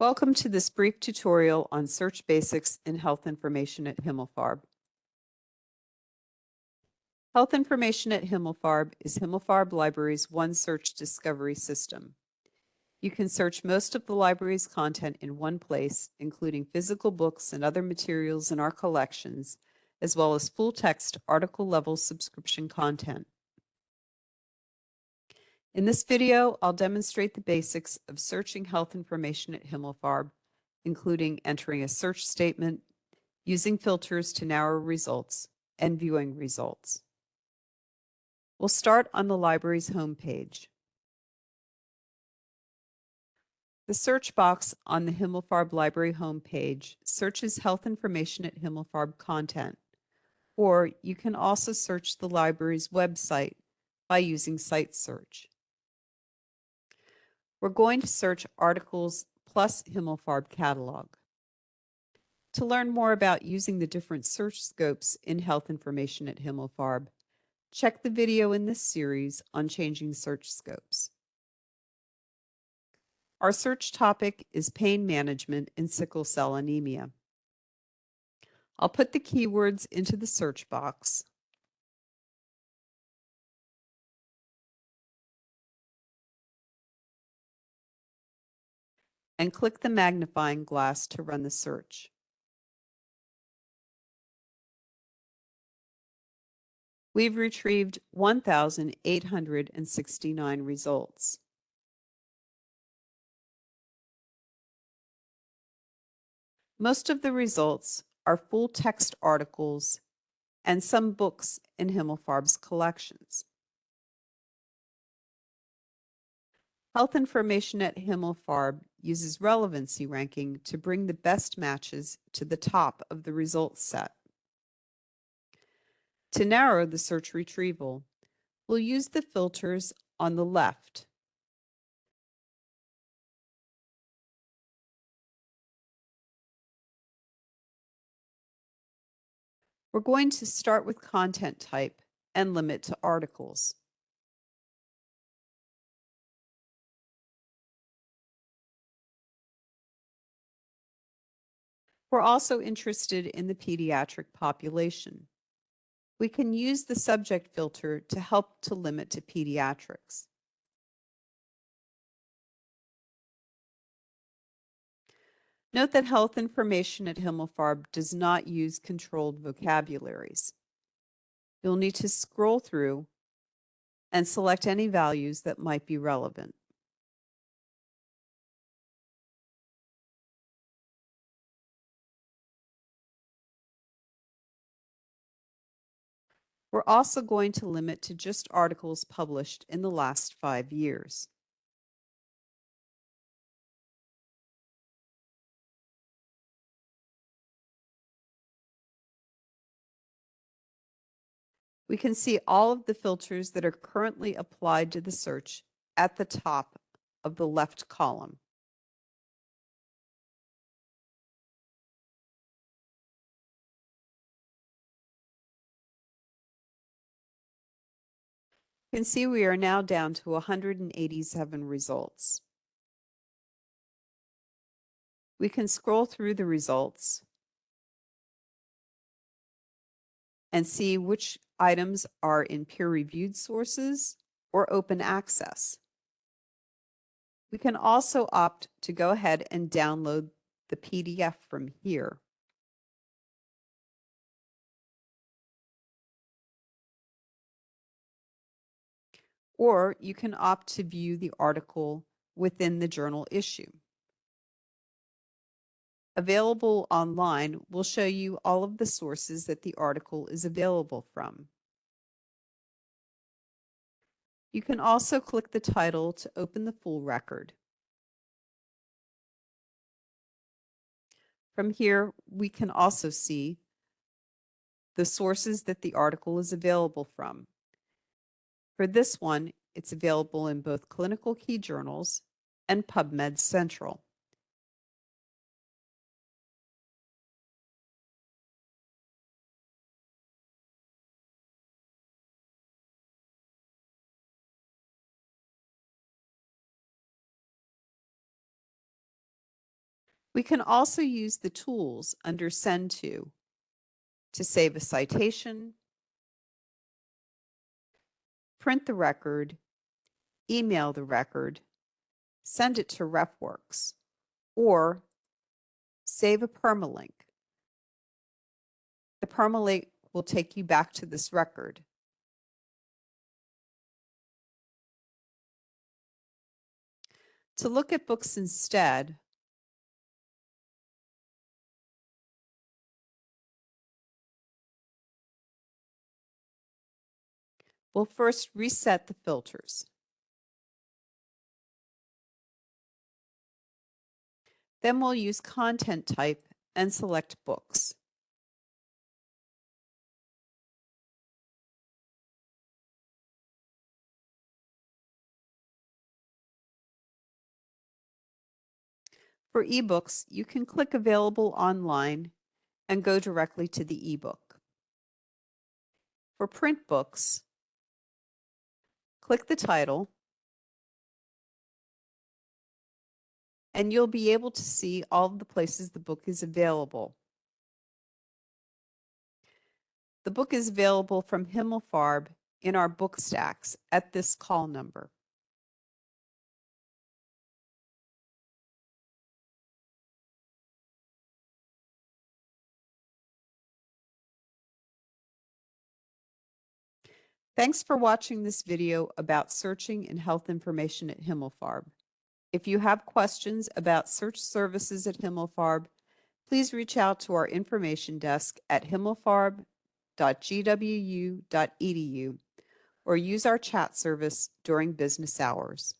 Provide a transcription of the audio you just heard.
Welcome to this brief tutorial on search basics in health information at Himmelfarb. Health information at Himmelfarb is Himmelfarb Library's one search discovery system. You can search most of the library's content in one place, including physical books and other materials in our collections, as well as full-text article-level subscription content. In this video, I'll demonstrate the basics of searching health information at Himmelfarb, including entering a search statement, using filters to narrow results, and viewing results. We'll start on the library's homepage. The search box on the Himmelfarb Library homepage searches health information at Himmelfarb content, or you can also search the library's website by using Site Search. We're going to search articles plus Himmelfarb catalog. To learn more about using the different search scopes in health information at Himmelfarb, check the video in this series on changing search scopes. Our search topic is pain management in sickle cell anemia. I'll put the keywords into the search box. And click the magnifying glass to run the search. We've retrieved 1,869 results. Most of the results are full text articles and some books in Himmelfarb's collections. Health information at Himmelfarb uses relevancy ranking to bring the best matches to the top of the results set. To narrow the search retrieval, we'll use the filters on the left. We're going to start with content type and limit to articles. We're also interested in the pediatric population. We can use the subject filter to help to limit to pediatrics. Note that health information at Himmelfarb does not use controlled vocabularies. You'll need to scroll through and select any values that might be relevant. We're also going to limit to just articles published in the last five years. We can see all of the filters that are currently applied to the search at the top of the left column. Can see we are now down to 187 results. We can scroll through the results and see which items are in peer-reviewed sources or open access. We can also opt to go ahead and download the PDF from here. Or you can opt to view the article within the journal issue. Available online will show you all of the sources that the article is available from. You can also click the title to open the full record. From here, we can also see the sources that the article is available from. For this one, it's available in both ClinicalKey journals and PubMed Central. We can also use the tools under Send To to save a citation, print the record, email the record, send it to RefWorks, or save a permalink. The permalink will take you back to this record. To look at books instead, we'll first reset the filters. Then we'll use content type and select books. For ebooks, you can click Available Online and go directly to the ebook. For print books, click the title, and you'll be able to see all of the places the book is available. The book is available from Himmelfarb in our book stacks at this call number. Thanks for watching this video about searching and health information at Himmelfarb. If you have questions about search services at Himmelfarb, please reach out to our information desk at himmelfarb.gwu.edu or use our chat service during business hours.